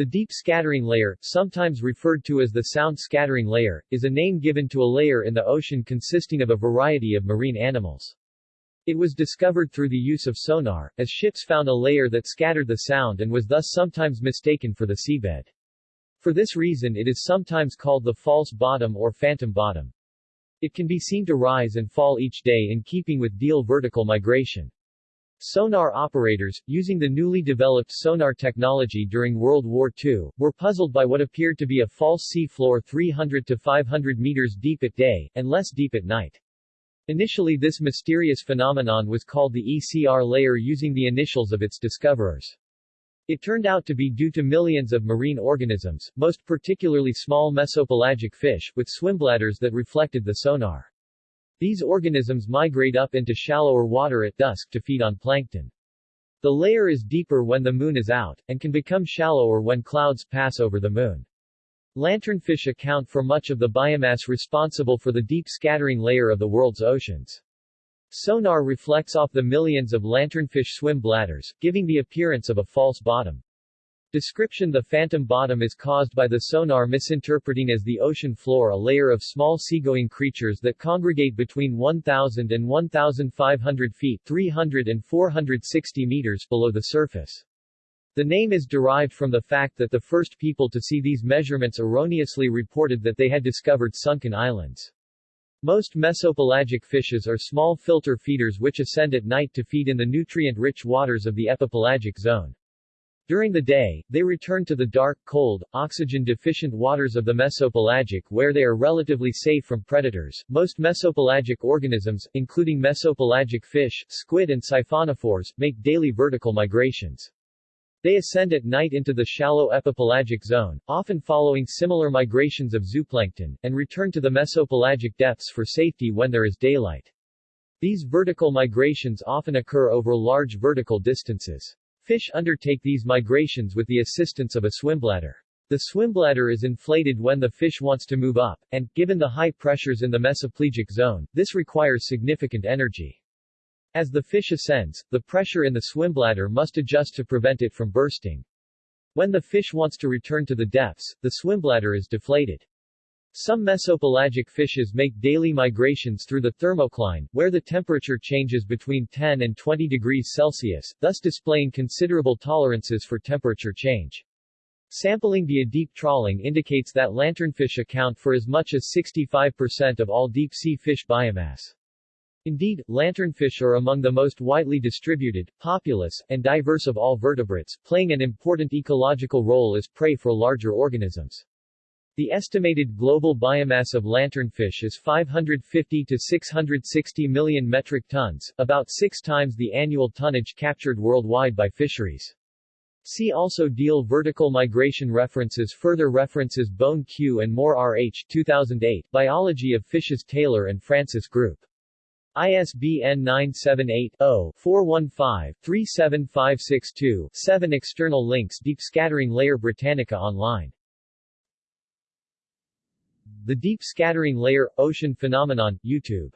The deep scattering layer, sometimes referred to as the sound scattering layer, is a name given to a layer in the ocean consisting of a variety of marine animals. It was discovered through the use of sonar, as ships found a layer that scattered the sound and was thus sometimes mistaken for the seabed. For this reason it is sometimes called the false bottom or phantom bottom. It can be seen to rise and fall each day in keeping with Diel vertical migration. Sonar operators, using the newly developed sonar technology during World War II, were puzzled by what appeared to be a false sea floor 300 to 500 meters deep at day, and less deep at night. Initially this mysterious phenomenon was called the ECR layer using the initials of its discoverers. It turned out to be due to millions of marine organisms, most particularly small mesopelagic fish, with swimbladders that reflected the sonar. These organisms migrate up into shallower water at dusk to feed on plankton. The layer is deeper when the moon is out, and can become shallower when clouds pass over the moon. Lanternfish account for much of the biomass responsible for the deep scattering layer of the world's oceans. Sonar reflects off the millions of lanternfish swim bladders, giving the appearance of a false bottom. Description The phantom bottom is caused by the sonar misinterpreting as the ocean floor a layer of small seagoing creatures that congregate between 1,000 and 1,500 feet 300 and 460 meters below the surface. The name is derived from the fact that the first people to see these measurements erroneously reported that they had discovered sunken islands. Most mesopelagic fishes are small filter feeders which ascend at night to feed in the nutrient-rich waters of the epipelagic zone. During the day, they return to the dark, cold, oxygen-deficient waters of the mesopelagic where they are relatively safe from predators. Most mesopelagic organisms, including mesopelagic fish, squid and siphonophores, make daily vertical migrations. They ascend at night into the shallow epipelagic zone, often following similar migrations of zooplankton, and return to the mesopelagic depths for safety when there is daylight. These vertical migrations often occur over large vertical distances. Fish undertake these migrations with the assistance of a swimbladder. The swimbladder is inflated when the fish wants to move up, and, given the high pressures in the mesopelagic zone, this requires significant energy. As the fish ascends, the pressure in the swimbladder must adjust to prevent it from bursting. When the fish wants to return to the depths, the swimbladder is deflated. Some mesopelagic fishes make daily migrations through the thermocline, where the temperature changes between 10 and 20 degrees Celsius, thus displaying considerable tolerances for temperature change. Sampling via deep trawling indicates that lanternfish account for as much as 65% of all deep-sea fish biomass. Indeed, lanternfish are among the most widely distributed, populous, and diverse of all vertebrates, playing an important ecological role as prey for larger organisms. The estimated global biomass of lanternfish is 550 to 660 million metric tons, about six times the annual tonnage captured worldwide by fisheries. See also Diel Vertical Migration References Further references Bone Q and Moore R.H. 2008, Biology of Fishes Taylor and Francis Group. ISBN 978-0-415-37562-7 External links Deep Scattering Layer Britannica Online the Deep Scattering Layer – Ocean Phenomenon, YouTube